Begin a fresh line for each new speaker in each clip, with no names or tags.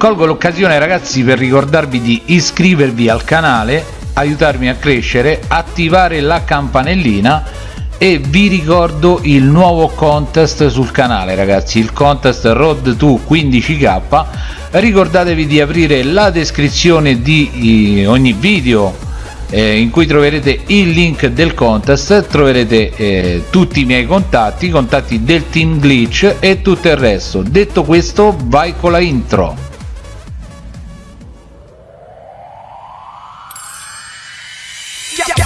colgo l'occasione ragazzi per ricordarvi di iscrivervi al canale aiutarmi a crescere attivare la campanellina e vi ricordo il nuovo contest sul canale ragazzi il contest road to 15k ricordatevi di aprire la descrizione di ogni video eh, in cui troverete il link del contest troverete eh, tutti i miei contatti i contatti del team glitch e tutto il resto. Detto questo vai con la intro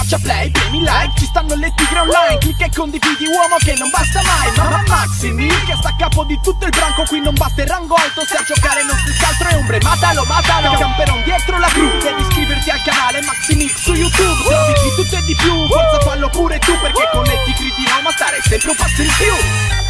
Schiaccia play, premi like, ci stanno le tigre online Clicca e condividi uomo che non basta mai Mamma Maximi, che sta a capo di tutto il branco Qui non basta il rango alto, se a giocare non si scaltro è ombre Matalo, matalo, camperon dietro la gru Devi iscriverti al canale Maximix su YouTube Trovi di tutto e di più, forza fallo pure tu Perché con le tigre di Roma stare sempre un passo in più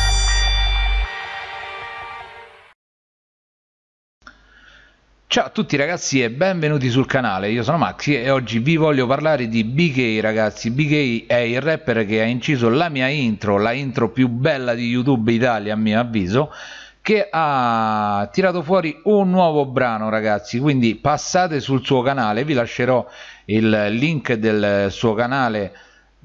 Ciao a tutti ragazzi e benvenuti sul canale, io sono Maxi e oggi vi voglio parlare di BK ragazzi. BK è il rapper che ha inciso la mia intro, la intro più bella di YouTube Italia a mio avviso che ha tirato fuori un nuovo brano ragazzi. Quindi passate sul suo canale. Vi lascerò il link del suo canale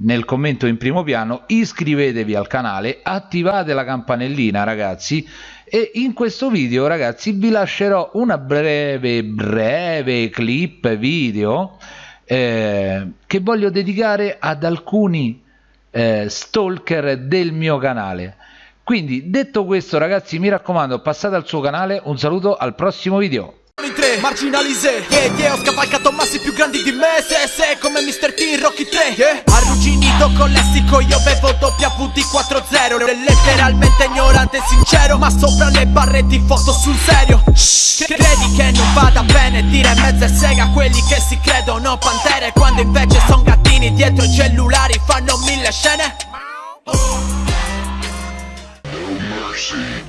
nel commento in primo piano. Iscrivetevi al canale attivate la campanellina ragazzi e in questo video ragazzi vi lascerò una breve breve clip video eh, che voglio dedicare ad alcuni eh, stalker del mio canale quindi detto questo ragazzi mi raccomando passate al suo canale un saluto al prossimo video
Marginalize Yeah, yeah, ho scavalcato massi più grandi di me Se, se, come Mr. T, Rocky 3 yeah. Bevuto con lessico io bevo WD40 Letteralmente ignorante e sincero Ma sopra le barre di foto sul serio. Credi che non vada bene dire mezza sega quelli che si credono pantere Quando invece son gattini dietro i cellulari fanno mille scene? No mercy.